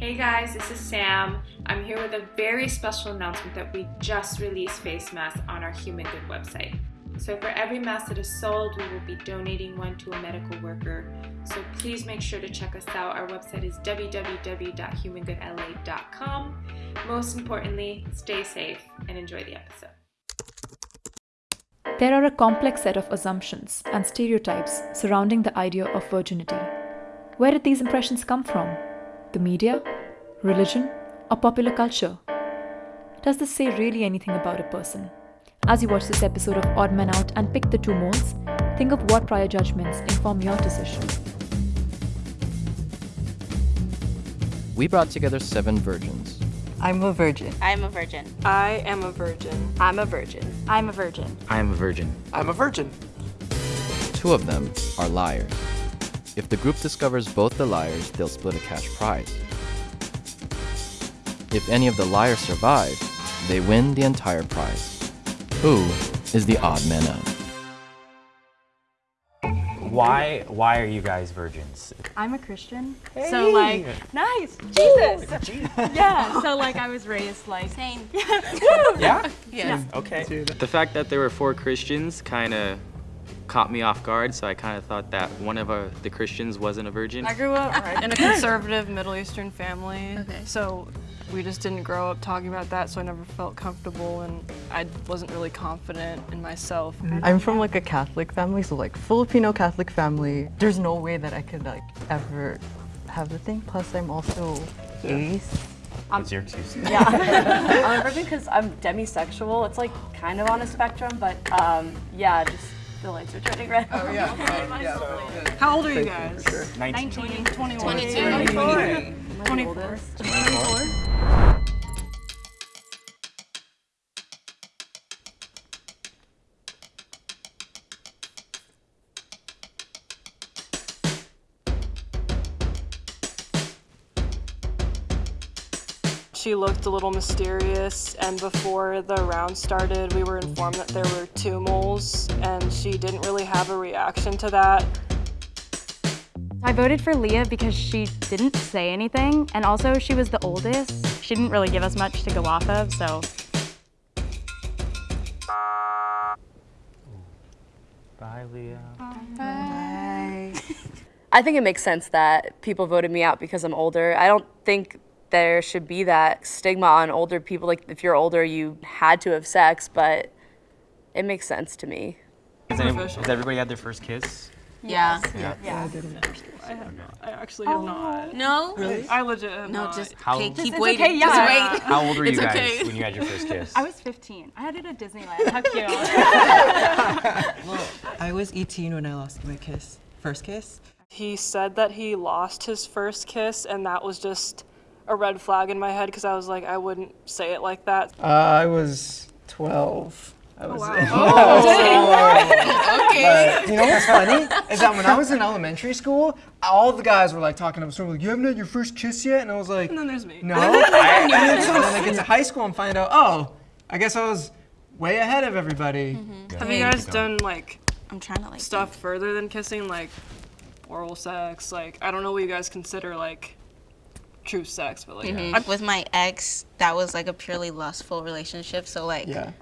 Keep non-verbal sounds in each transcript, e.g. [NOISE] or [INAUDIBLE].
Hey guys, this is Sam. I'm here with a very special announcement that we just released face masks on our Human Good website. So for every mask that is sold, we will be donating one to a medical worker. So please make sure to check us out. Our website is www.humangoodla.com. Most importantly, stay safe and enjoy the episode. There are a complex set of assumptions and stereotypes surrounding the idea of virginity. Where did these impressions come from? The media? Religion? Or popular culture? Does this say really anything about a person? As you watch this episode of Odd Man Out and pick the two moles, think of what prior judgments inform your decision. We brought together seven virgins. I'm a virgin. I'm a virgin. I am a virgin. I'm a virgin. I'm a virgin. I am a virgin. I'm a virgin. Two of them are liars. If the group discovers both the liars, they'll split a cash prize. If any of the liars survive, they win the entire prize. Who is the odd man out? Why why are you guys virgins? I'm a Christian. So like nice. Jesus. yeah. So like I was raised like Same. [LAUGHS] Yeah? Yes. Okay. The fact that there were four Christians kind of caught me off guard, so I kind of thought that one of uh, the Christians wasn't a virgin. I grew up [LAUGHS] in a conservative Middle Eastern family. Okay. So we just didn't grow up talking about that, so I never felt comfortable and I wasn't really confident in myself. I'm from like a Catholic family, so like Filipino Catholic family. There's no way that I could like ever have the thing. Plus, I'm also ace. What's your excuse? [LAUGHS] Yeah, I'm a virgin because I'm demisexual. It's like kind of on a spectrum, but um, yeah, just the lights are turning red. Oh yeah. [LAUGHS] Oh, How old are you guys? 19. 21. 22. 24. 24. She looked a little mysterious, and before the round started, we were informed that there were two moles, and she didn't really have a reaction to that. I voted for Leah because she didn't say anything and also she was the oldest. She didn't really give us much to go off of, so Bye, Leah. Bye. I think it makes sense that people voted me out because I'm older. I don't think there should be that stigma on older people. Like if you're older, you had to have sex, but it makes sense to me. Has, any, has everybody had their first kiss? Yeah. Yeah. Yeah. I actually have not. No? Really? I legit have No, not. No, just How- okay, keep it's waiting. okay, yeah. Just wait. How old were you It's guys okay. when you had your first kiss? I was 15. I had it at Disneyland. [LAUGHS] How cute. [LAUGHS] I was 18 when I lost my kiss. First kiss. He said that he lost his first kiss, and that was just a red flag in my head because I was like, I wouldn't say it like that. Uh, I was 12. Oh, [LAUGHS] oh, I was [LAUGHS] Okay. But you know what's funny is that when I was in elementary school, all the guys were like talking up, sort of like, "You haven't had your first kiss yet?" And I was like, And then there's me. "No." [LAUGHS] and then so then I get to high school and find out, oh, I guess I was way ahead of everybody. Mm-hmm. Have you guys done like I'm trying to like stuff further than kissing, like oral sex? Like I don't know what you guys consider like true sex, but like mm-hmm. Like, with my ex, that was like a purely lustful relationship. So like, Yeah.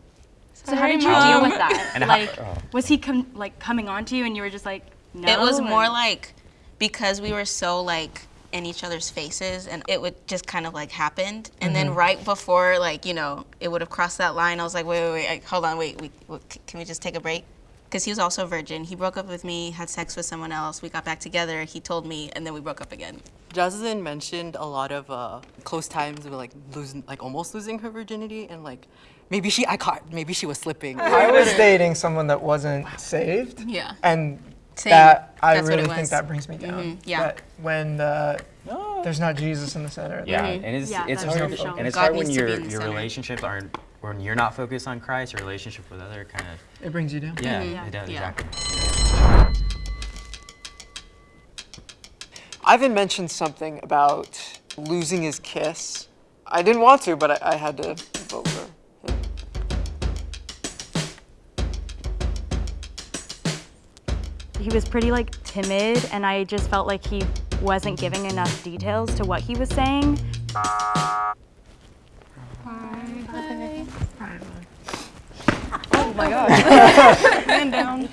So how did you Mom. deal with that? [LAUGHS] And how- like oh. was he com- like coming on to you and you were just like no? it was more like because we were so like in each other's faces, and it would just kind of like happened. And then mm-hmm. right before like you know it would have crossed that line, I was like, wait, wait, wait, like, hold on, wait, we, wait, c- can we just take a break? Because he was also a virgin. He broke up with me, had sex with someone else. We got back together. He told me, and then we broke up again. Jocelyn mentioned a lot of uh, close times with like losing, like almost losing her virginity, and like maybe she, I caught, maybe she was slipping. I was dating someone that wasn't saved. Yeah. And Same. that I That's really think that brings me down. Mhm, yeah. That when uh, there's not Jesus in the center. Yeah, like, and it's Yeah, it's that's hard, and it's God hard when needs to be your your center. relationships aren't when you're not focused on Christ. Your relationship with other kind of it brings you down. yeah, Yeah. it does Yeah. exactly. Ivan mentioned something about losing his kiss. I didn't want to, but I, I had to vote for him. he was pretty like timid and I just felt like he wasn't giving enough details to what he was saying. Oh my oh. god. [LAUGHS] Man down.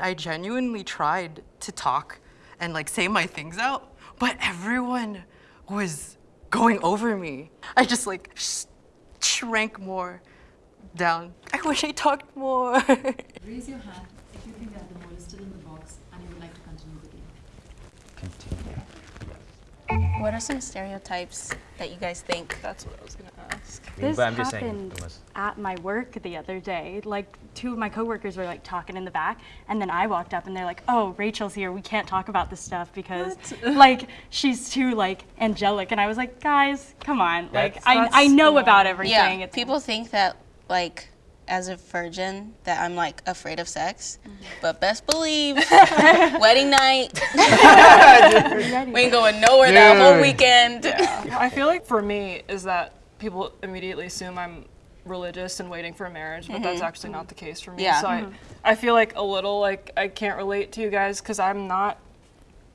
I genuinely tried to talk and like say my things out, but everyone was going over me. I just like sh- shrank more down. I wish I talked more. Raise your hand if you think that the mole is still in the box and you would like to continue the game. What are some stereotypes that you guys think? That's what I was gonna ask. This but I'm just happened unless- at my work the other day. Like two of my coworkers were like talking in the back, and then I walked up and they're like, "Oh, Rachel's here. We can't talk about this stuff because [LAUGHS] like she's too like angelic." And I was like, "Guys, come on. Like That's- I I know small. about everything. Yeah, It's people think that like as a virgin that I'm like afraid of sex, mm-hmm. but best believe [LAUGHS] wedding night, [LAUGHS] we ain't going nowhere that whole Dude. weekend. I feel like for me is that people immediately assume I'm religious and waiting for a marriage, but that's mm-hmm. actually not the case for me. Yeah. So I, mm-hmm. I feel like a little like I can't relate to you guys because I'm not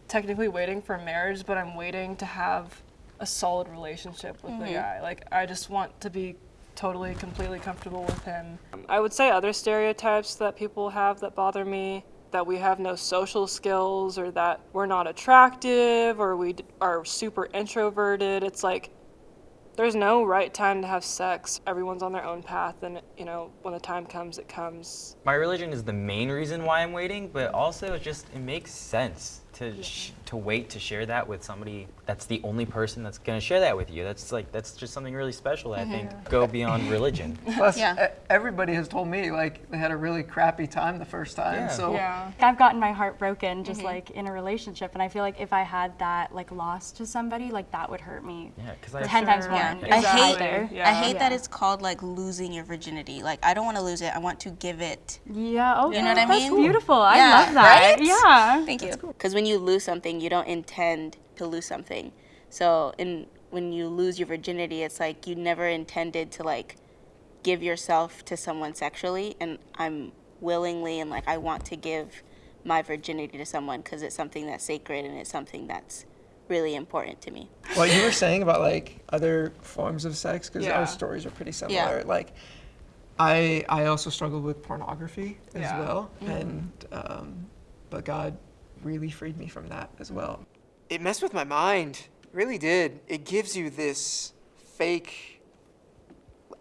technically waiting for a marriage, but I'm waiting to have a solid relationship with the guy. Like I just want to be totally completely comfortable with him. I would say other stereotypes that people have that bother me that we have no social skills or that we're not attractive or we are super introverted. It's like there's no right time to have sex. Everyone's on their own path and you know, when the time comes it comes. My religion is the main reason why I'm waiting, but also it just it makes sense to sh- to wait to share that with somebody that's the only person that's gonna share that with you. That's like that's just something really special. that I think go beyond religion. [LAUGHS] Plus, Yeah. everybody has told me like they had a really crappy time the first time. Yeah. So Yeah. I've gotten my heart broken just Mm-hmm. like in a relationship, and I feel like if I had that like loss to somebody, like that would hurt me Yeah, because I ten times more. Yeah. and I hate- Yeah. I hate that it's called like losing your virginity. Like I don't want to lose it. I want to give it. Yeah. Oh, You know what I that's mean? beautiful. I love that. right? Yeah. Thank you. Because when you lose something, you don't intend to lose something. So in when you lose your virginity, it's like you never intended to like give yourself to someone sexually, and I'm willingly and like I want to give my virginity to someone because it's something that's sacred and it's something that's really important to me. what you were saying about like other forms of sex because Yeah. our stories are pretty similar. Yeah. Like, I I also struggled with pornography as Yeah. well, and um, but God really freed me from that as well. It messed with my mind. it Really did. It gives you this fake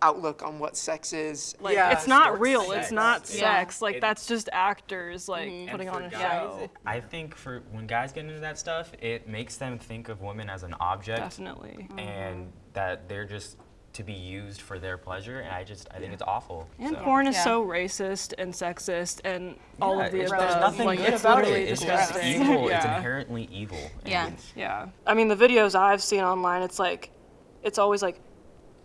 outlook on what sex is. Like Yeah, it's not real. sex. It's not Yeah. sex. Like It- that's just actors like Mm-hmm. putting on a show. guys, I think for when guys get into that stuff, it makes them think of women as an object Definitely. and that they're just to be used for their pleasure. And I just I think it's awful. And so. porn is Yeah. so racist and sexist and all of the it's- above. There's nothing like, good it's about it. literally It's just disgusting. evil. [LAUGHS] It's inherently evil. Yeah. Yeah. I mean, the videos I've seen online, it's like, it's always like,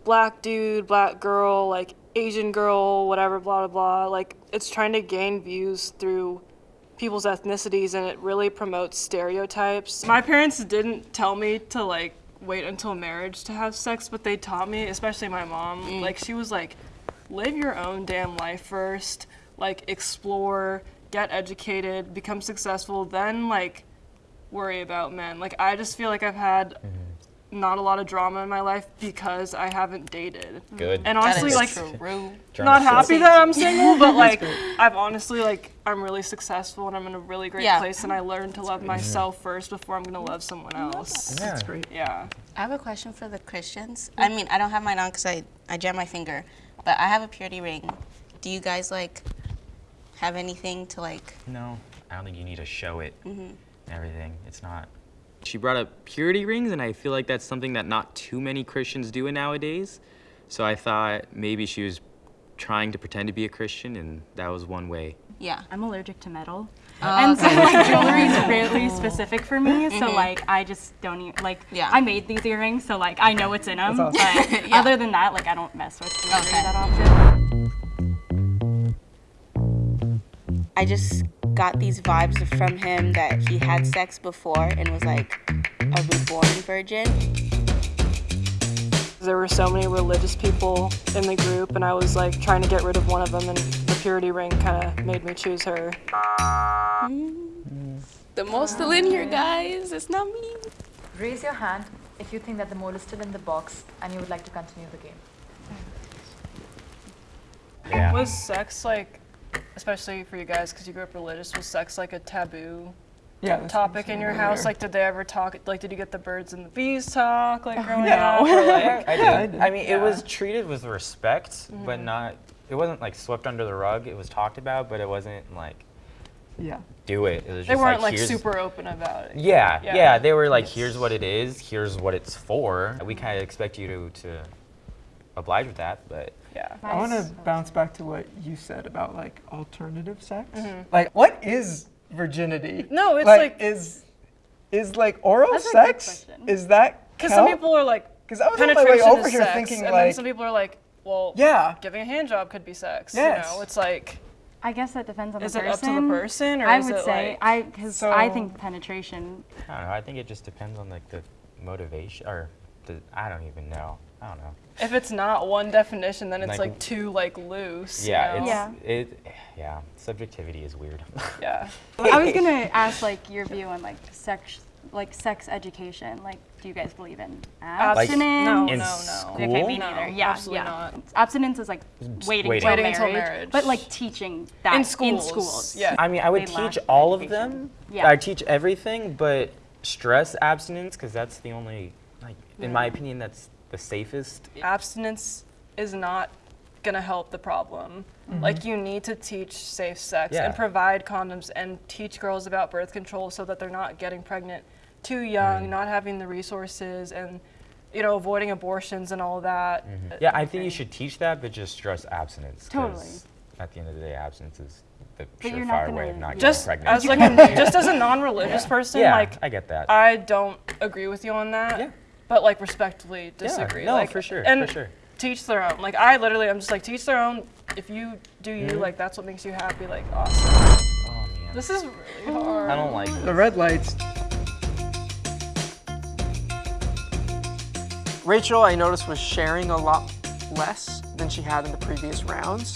black dude, black girl, like Asian girl, whatever, blah, blah, blah. Like, it's trying to gain views through people's ethnicities and it really promotes stereotypes. My parents didn't tell me to, like, wait until marriage to have sex, but they taught me, especially my mom, mm. like, she was like, live your own damn life first, like, explore, get educated, become successful, then, like, worry about men. Like I just feel like I've had mm-hmm. Not a lot of drama in my life because I haven't dated. Good. And honestly, is like true. not happy that I'm [LAUGHS] single, but like I've honestly like I'm really successful and I'm in a really great Yeah. place and I learned to love myself first before I'm gonna love someone else. Yeah. That's great. Yeah. I have a question for the Christians. I mean, I don't have mine on because I, I jammed my finger, but I have a purity ring. Do you guys like have anything to like? No, I don't think you need to show it. Mm-hmm. and Everything. It's not. She brought up purity rings, and I feel like that's something that not too many Christians do nowadays. So I thought maybe she was trying to pretend to be a Christian, and that was one way. Yeah. I'm allergic to metal. Oh, and so like jewelry is really [LAUGHS] specific for me. So mm-hmm. like I just don't even like. Yeah. I made these earrings, so like I know what's in them. That's But [LAUGHS] Yeah. other than that, like I don't mess with jewelry Okay. that often. I just got these vibes from him that he had sex before and was like a reborn virgin. There were so many religious people in the group and I was like trying to get rid of one of them and the purity ring kind of made me choose her. Mm. the mole still in here, guys. It's not me. Raise your hand if you think that the mole is still in the box and you would like to continue the game. Yeah. Was sex like, especially for you guys, because you grew up religious, was sex like a taboo Yeah. topic in your house? Like, did they ever talk? Like, did you get the birds and the bees talk? Like, [LAUGHS] growing no. up? Or, like, [LAUGHS] I did. I did. I mean, it was treated with respect, but mm-hmm. not. It wasn't like swept under the rug. It was talked about, but it wasn't like Yeah. do it. It was they just weren't like, like super open about it. Yeah, Yeah. yeah, They were like, here's what it is. Here's what it's for. We kind of expect you to to oblige with that, but Yeah. I want to bounce back to what you said about like alternative sex. Mm-hmm. Like, what is virginity? No, it's like- is is like oral That's a good sex? Is that Because some people are like, 'Cause I was on my way penetration over here sex, thinking, and like- then some people are like, well, Yeah. giving a hand job could be sex. Yes. You know, it's like, I guess that depends on Is the it up person. to the person, or I is would it say like- I because I think penetration. I don't know. I think it just depends on like the motivation or the. I don't even know. I don't know. if it's not one definition, then it's Like- like, too like loose. you Yeah, know? it's Yeah. it. Yeah, subjectivity is weird. [LAUGHS] yeah. I was gonna ask like your view on like sex, like sex education. Like, do you guys believe in Like, abstinence? no, In no, no. school? Okay, me No, neither. Yeah, absolutely yeah. not. Abstinence is like waiting, waiting. till, Waiting marriage, until marriage. but like teaching that In schools. in schools, schools. yeah. I mean, I would They teach all of them. Yeah. I teach everything, but stress abstinence because that's the only, like, in my opinion, that's the safest. Abstinence is not gonna help the problem. Mm-hmm. Like you need to teach safe sex Yeah. and provide condoms and teach girls about birth control so that they're not getting pregnant too young, Mm. not having the resources and you know avoiding abortions and all that. Mm-hmm. Uh, yeah, I think you should teach that, but just stress abstinence. Totally. At the end of the day, abstinence is the But you're surefire way of not getting Just pregnant. as like [LAUGHS] a, just as a non-religious person, yeah, like I get that. I don't agree with you on that. Yeah. But like respectfully disagree. no, like, for sure, And for sure. teach their own. Like I literally, I'm just like teach their own. If you do you, Mm-hmm. like that's what makes you happy. Like awesome. oh man, This is really hard. I don't like The red lights. Rachel, I noticed, was sharing a lot less than she had in the previous rounds.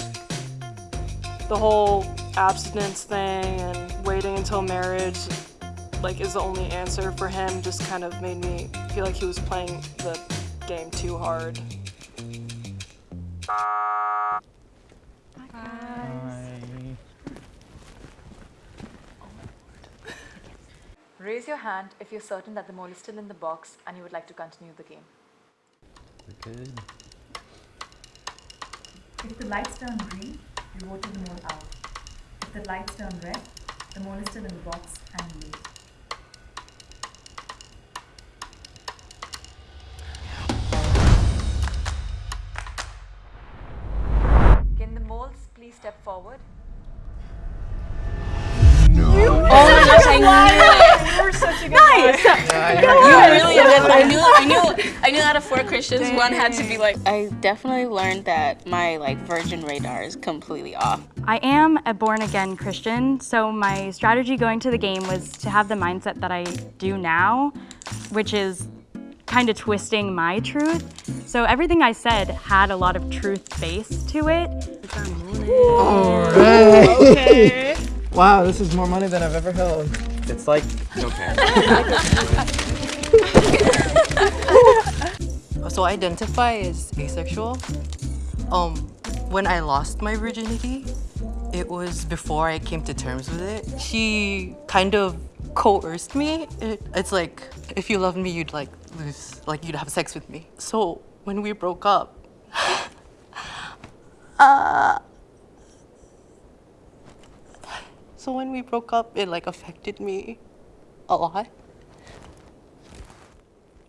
the whole abstinence thing and waiting until marriage like is the only answer for him just kind of made me feel like he was playing the game too hard. Raise your hand if you're certain that the mole is still in the box and you would like to continue the game. Okay. If the lights turn green, you vote the mole out. If the lights turn red, the mole is still in the box and you leave. Please step forward? Oh my gosh, I knew it. You're such a good nice. You really did. I knew, I knew, I knew out of four Christians, one had to be like. I definitely learned that my like virgin radar is completely off. I am a born again Christian, so my strategy going to the game was to have the mindset that I do now, which is kind of twisting my truth. So everything I said had a lot of truth base to it. Okay. Wow, this is more money than I've ever held. It's like okay. [LAUGHS] So I identify as asexual. Um, when I lost my virginity, it was before I came to terms with it. She kind of coerced me. It, it's like if you loved me, you'd like lose, like you'd have sex with me. So when we broke up, [LAUGHS] uh, so when we broke up, it like affected me a lot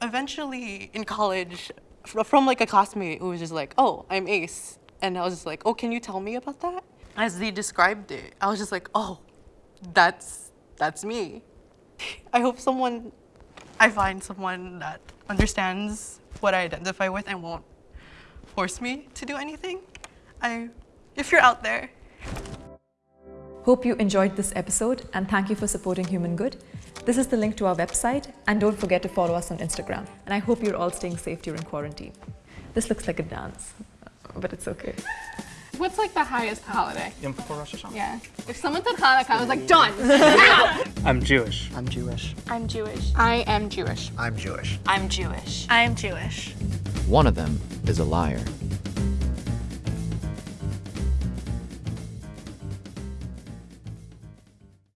eventually in college from like a classmate who was just like oh i'm ace and i was just like oh can you tell me about that as they described it i was just like oh that's that's me i hope someone i find someone that understands what i identify with and won't force me to do anything i if you're out there Hope you enjoyed this episode and thank you for supporting Human Good. This is the link to our website and don't forget to follow us on Instagram. And I hope you're all staying safe during quarantine. This looks like a dance, but it's okay. What's like the highest holiday? Yom Kippur Rosh Hashanah. Yeah. If someone said Hanukkah, I was like, done. [LAUGHS] I'm Jewish. I'm Jewish. I'm Jewish. I am Jewish. I'm Jewish. I'm Jewish. I'm Jewish. One of them is a liar.